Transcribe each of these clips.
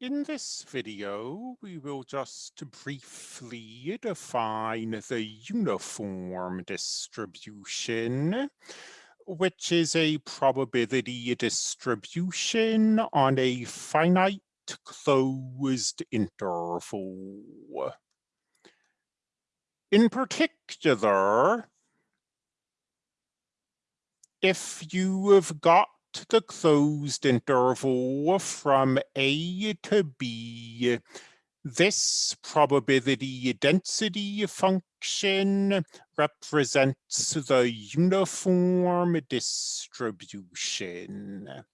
In this video, we will just briefly define the uniform distribution, which is a probability distribution on a finite closed interval. In particular, if you have the closed interval from A to B, this probability density function represents the uniform distribution.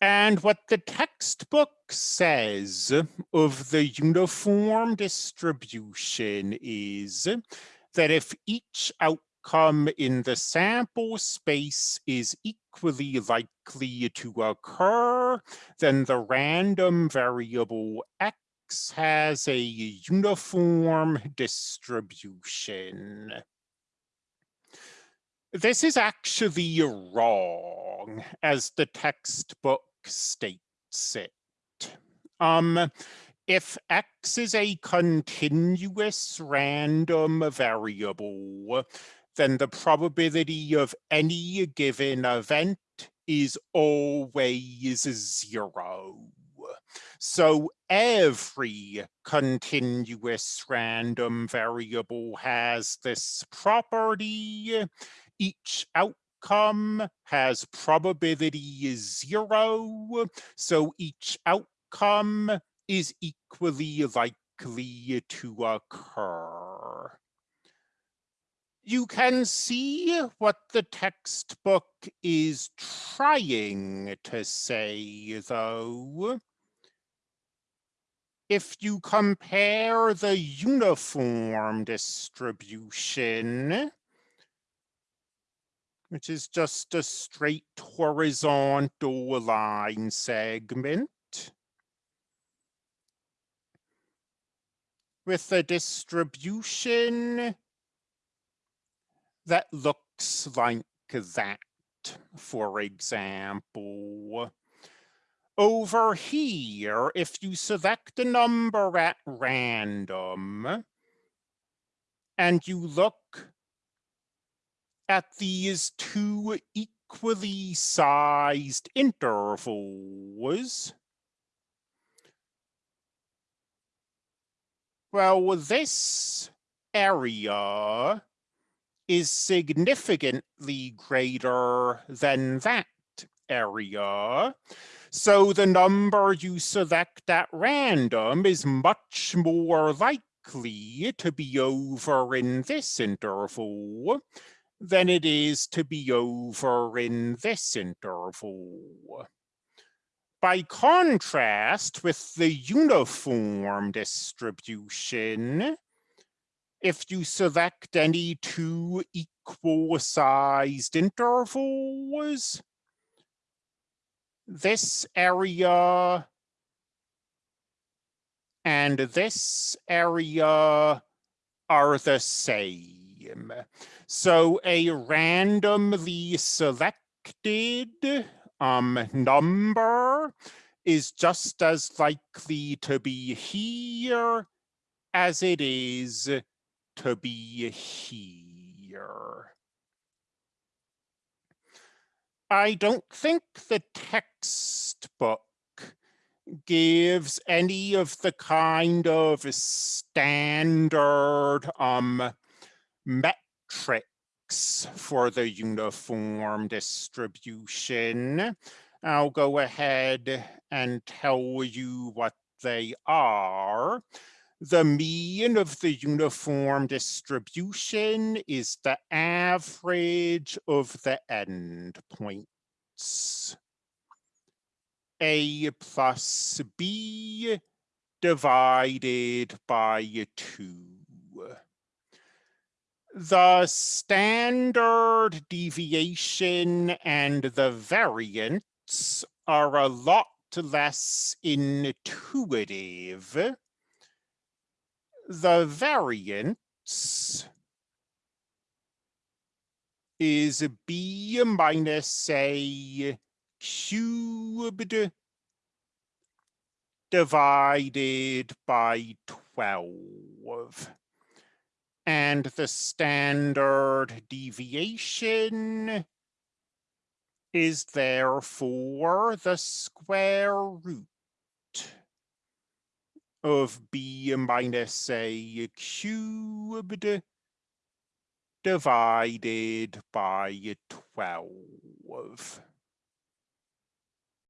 And what the textbook says of the uniform distribution is that if each outcome outcome in the sample space is equally likely to occur, then the random variable x has a uniform distribution. This is actually wrong, as the textbook states it. Um, if x is a continuous random variable, then the probability of any given event is always zero. So every continuous random variable has this property. Each outcome has probability zero. So each outcome is equally likely to occur you can see what the textbook is trying to say, though. If you compare the uniform distribution, which is just a straight horizontal line segment, with the distribution that looks like that, for example. Over here, if you select a number at random, and you look at these two equally sized intervals, well, this area is significantly greater than that area. So the number you select at random is much more likely to be over in this interval than it is to be over in this interval. By contrast with the uniform distribution, if you select any two equal sized intervals, this area and this area are the same. So a randomly selected um, number is just as likely to be here as it is to be here. I don't think the textbook gives any of the kind of standard um, metrics for the uniform distribution. I'll go ahead and tell you what they are. The mean of the uniform distribution is the average of the endpoints. A plus B divided by 2. The standard deviation and the variance are a lot less intuitive the variance is b minus a cubed divided by 12. And the standard deviation is therefore the square root of b minus a cubed divided by 12.